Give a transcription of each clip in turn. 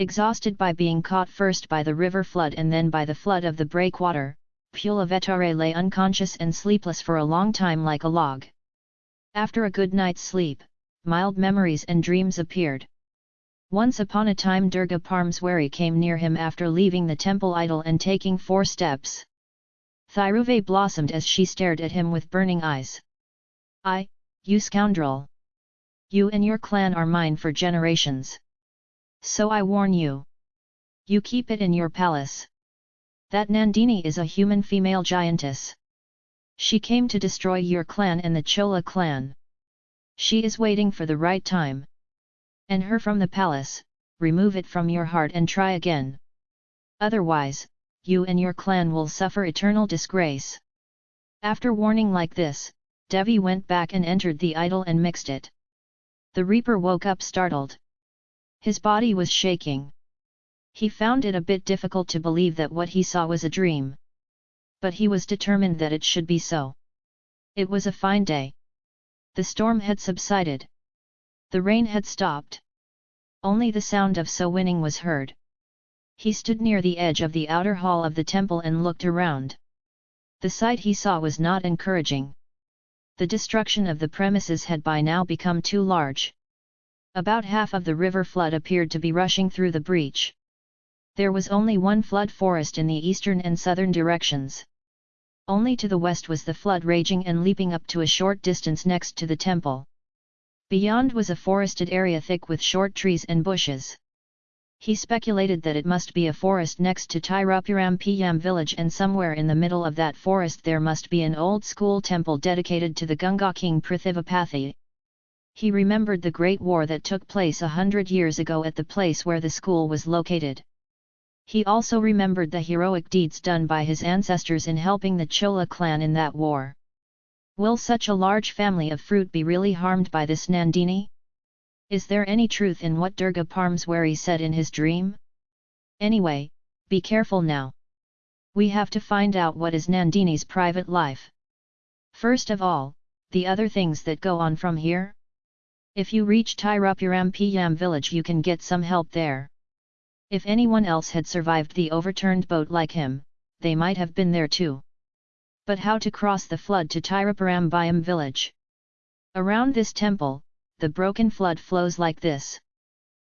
Exhausted by being caught first by the river flood and then by the flood of the breakwater, Pulivetare lay unconscious and sleepless for a long time like a log. After a good night's sleep, mild memories and dreams appeared. Once upon a time Durga Parmeswari came near him after leaving the temple idol and taking four steps. Thiruve blossomed as she stared at him with burning eyes. I, you scoundrel! You and your clan are mine for generations. So I warn you. You keep it in your palace. That Nandini is a human female giantess. She came to destroy your clan and the Chola clan. She is waiting for the right time. And her from the palace, remove it from your heart and try again. Otherwise, you and your clan will suffer eternal disgrace. After warning like this, Devi went back and entered the idol and mixed it. The reaper woke up startled. His body was shaking. He found it a bit difficult to believe that what he saw was a dream. But he was determined that it should be so. It was a fine day. The storm had subsided. The rain had stopped. Only the sound of so winning was heard. He stood near the edge of the outer hall of the temple and looked around. The sight he saw was not encouraging. The destruction of the premises had by now become too large. About half of the river flood appeared to be rushing through the breach. There was only one flood forest in the eastern and southern directions. Only to the west was the flood raging and leaping up to a short distance next to the temple. Beyond was a forested area thick with short trees and bushes. He speculated that it must be a forest next to Tirupuram Piyam village and somewhere in the middle of that forest there must be an old school temple dedicated to the Ganga king Prithivapathy, he remembered the Great War that took place a hundred years ago at the place where the school was located. He also remembered the heroic deeds done by his ancestors in helping the Chola clan in that war. Will such a large family of fruit be really harmed by this Nandini? Is there any truth in what Durga Parmeswari said in his dream? Anyway, be careful now. We have to find out what is Nandini's private life. First of all, the other things that go on from here? If you reach Tirupuram Piyam village you can get some help there. If anyone else had survived the overturned boat like him, they might have been there too. But how to cross the flood to Tirupuram Bayam village? Around this temple, the broken flood flows like this.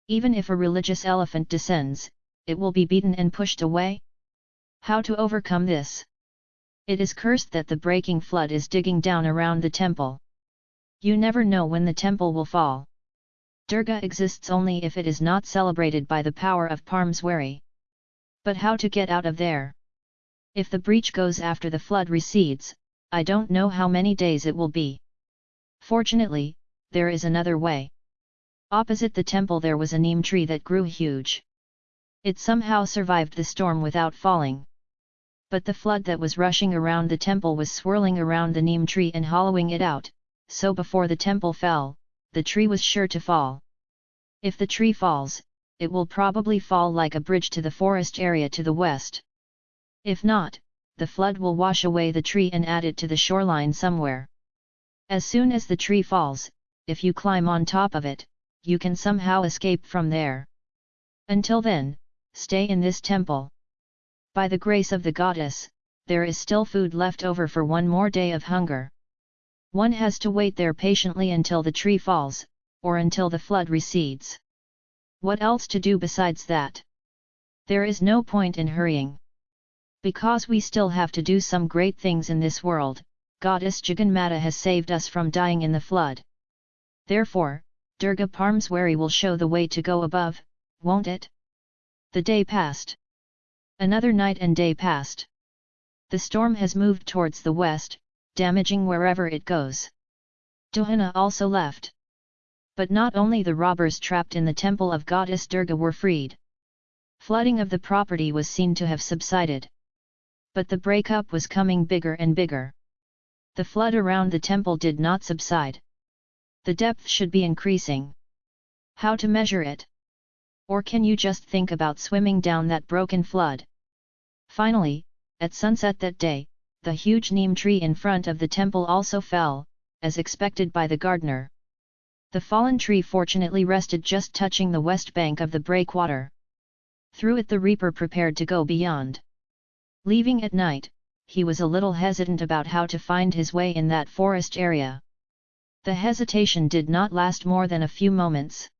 Even if a religious elephant descends, it will be beaten and pushed away? How to overcome this? It is cursed that the breaking flood is digging down around the temple. You never know when the temple will fall. Durga exists only if it is not celebrated by the power of Parmeswari. But how to get out of there? If the breach goes after the flood recedes, I don't know how many days it will be. Fortunately, there is another way. Opposite the temple there was a neem tree that grew huge. It somehow survived the storm without falling. But the flood that was rushing around the temple was swirling around the neem tree and hollowing it out, so before the temple fell, the tree was sure to fall. If the tree falls, it will probably fall like a bridge to the forest area to the west. If not, the flood will wash away the tree and add it to the shoreline somewhere. As soon as the tree falls, if you climb on top of it, you can somehow escape from there. Until then, stay in this temple. By the grace of the goddess, there is still food left over for one more day of hunger. One has to wait there patiently until the tree falls, or until the flood recedes. What else to do besides that? There is no point in hurrying. Because we still have to do some great things in this world, Goddess Jagannatha has saved us from dying in the flood. Therefore, Durga Parmeswari will show the way to go above, won't it? The day passed. Another night and day passed. The storm has moved towards the west, damaging wherever it goes. Duhana also left. But not only the robbers trapped in the temple of goddess Durga were freed. Flooding of the property was seen to have subsided. But the breakup was coming bigger and bigger. The flood around the temple did not subside. The depth should be increasing. How to measure it? Or can you just think about swimming down that broken flood? Finally, at sunset that day, the huge neem tree in front of the temple also fell, as expected by the gardener. The fallen tree fortunately rested just touching the west bank of the breakwater. Through it the reaper prepared to go beyond. Leaving at night, he was a little hesitant about how to find his way in that forest area. The hesitation did not last more than a few moments.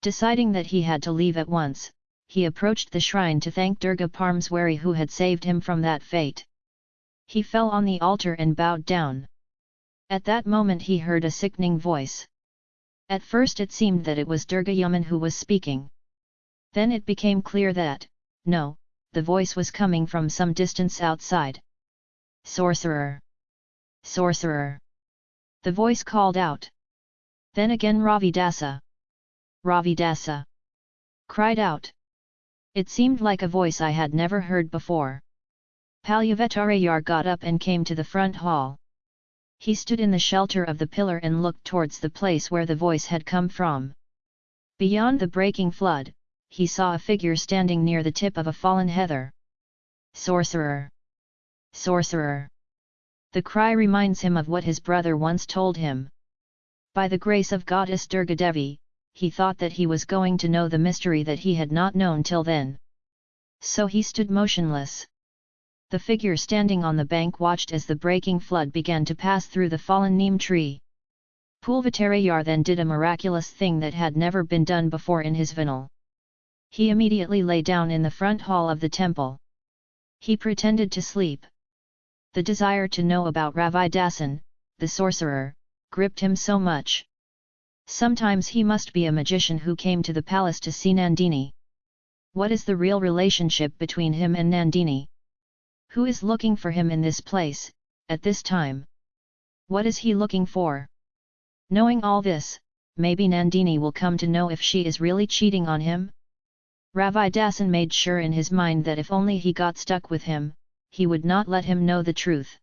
Deciding that he had to leave at once, he approached the shrine to thank Durga Parmeswari who had saved him from that fate. He fell on the altar and bowed down. At that moment he heard a sickening voice. At first it seemed that it was Durga Yaman who was speaking. Then it became clear that, no, the voice was coming from some distance outside. Sorcerer! Sorcerer! The voice called out. Then again Ravidasa. Ravidasa! Cried out. It seemed like a voice I had never heard before. Palyavetarayar got up and came to the front hall. He stood in the shelter of the pillar and looked towards the place where the voice had come from. Beyond the breaking flood, he saw a figure standing near the tip of a fallen heather. Sorcerer! Sorcerer! The cry reminds him of what his brother once told him. By the grace of goddess Durgadevi, he thought that he was going to know the mystery that he had not known till then. So he stood motionless. The figure standing on the bank watched as the breaking flood began to pass through the fallen neem tree. Pulvatarayar then did a miraculous thing that had never been done before in his vinal. He immediately lay down in the front hall of the temple. He pretended to sleep. The desire to know about Ravidasan, the sorcerer, gripped him so much. Sometimes he must be a magician who came to the palace to see Nandini. What is the real relationship between him and Nandini? Who is looking for him in this place, at this time? What is he looking for? Knowing all this, maybe Nandini will come to know if she is really cheating on him? Ravidasan made sure in his mind that if only he got stuck with him, he would not let him know the truth.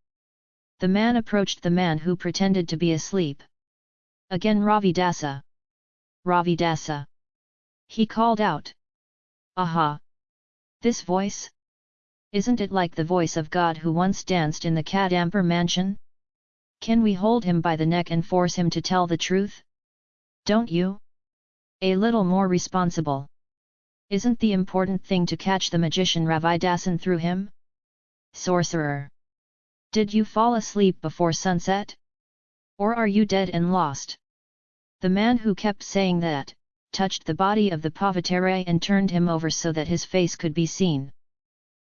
The man approached the man who pretended to be asleep. Again Ravidasa. Ravidasa. He called out. Aha! This voice? Isn't it like the voice of God who once danced in the Kadampur mansion? Can we hold him by the neck and force him to tell the truth? Don't you? A little more responsible. Isn't the important thing to catch the magician Ravidasan through him? Sorcerer! Did you fall asleep before sunset? Or are you dead and lost? The man who kept saying that, touched the body of the Pavatere and turned him over so that his face could be seen.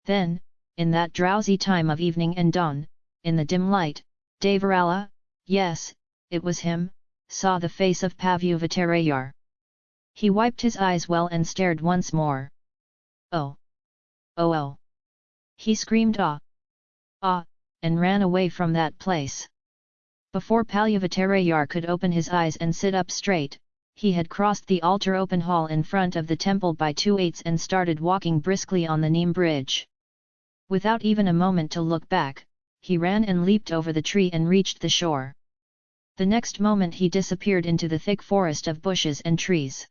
Then, in that drowsy time of evening and dawn, in the dim light, Devarala, yes, it was him, saw the face of Pavuvatarayar. He wiped his eyes well and stared once more. Oh! Oh oh! He screamed ah! Ah! and ran away from that place. Before Palyavatarayar could open his eyes and sit up straight, he had crossed the altar open hall in front of the temple by two eights and started walking briskly on the Neem bridge. Without even a moment to look back, he ran and leaped over the tree and reached the shore. The next moment he disappeared into the thick forest of bushes and trees.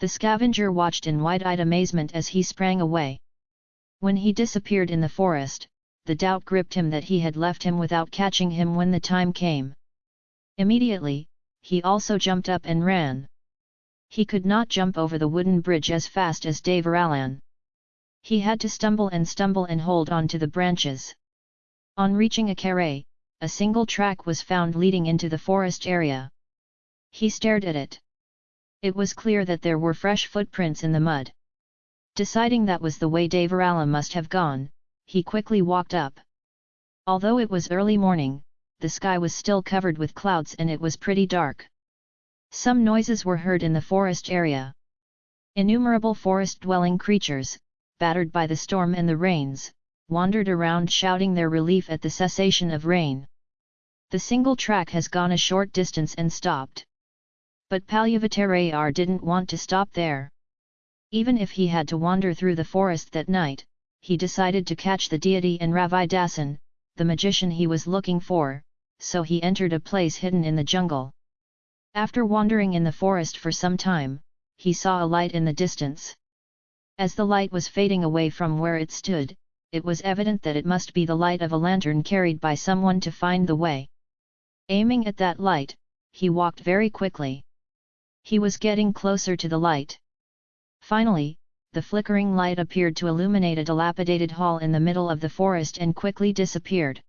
The scavenger watched in wide-eyed amazement as he sprang away. When he disappeared in the forest, the doubt gripped him that he had left him without catching him when the time came. Immediately, he also jumped up and ran. He could not jump over the wooden bridge as fast as Dave Devaralan. He had to stumble and stumble and hold on to the branches. On reaching a carré, a single track was found leading into the forest area. He stared at it. It was clear that there were fresh footprints in the mud. Deciding that was the way Devarala must have gone, he quickly walked up. Although it was early morning, the sky was still covered with clouds and it was pretty dark. Some noises were heard in the forest area. Innumerable forest-dwelling creatures, battered by the storm and the rains, wandered around shouting their relief at the cessation of rain. The single track has gone a short distance and stopped. But Palyavatarayar didn't want to stop there. Even if he had to wander through the forest that night, he decided to catch the deity and Ravidasan, the magician he was looking for, so he entered a place hidden in the jungle. After wandering in the forest for some time, he saw a light in the distance. As the light was fading away from where it stood, it was evident that it must be the light of a lantern carried by someone to find the way. Aiming at that light, he walked very quickly. He was getting closer to the light. Finally, the flickering light appeared to illuminate a dilapidated hall in the middle of the forest and quickly disappeared.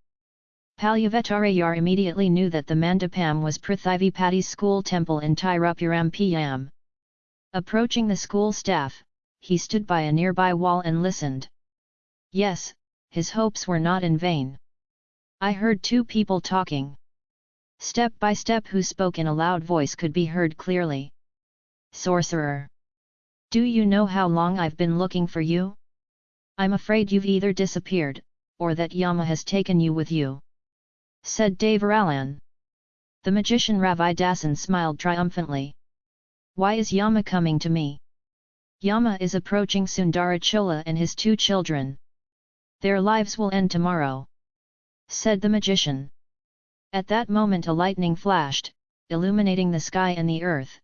Palyavetarayar immediately knew that the mandapam was Prithivipati's school temple in Tirupuram PM. Approaching the school staff, he stood by a nearby wall and listened. Yes, his hopes were not in vain. I heard two people talking. Step by step who spoke in a loud voice could be heard clearly. Sorcerer! Do you know how long I've been looking for you? I'm afraid you've either disappeared, or that Yama has taken you with you. Said Devaralan. The magician Ravidasan smiled triumphantly. Why is Yama coming to me? Yama is approaching Sundarachola and his two children. Their lives will end tomorrow. Said the magician. At that moment a lightning flashed, illuminating the sky and the earth.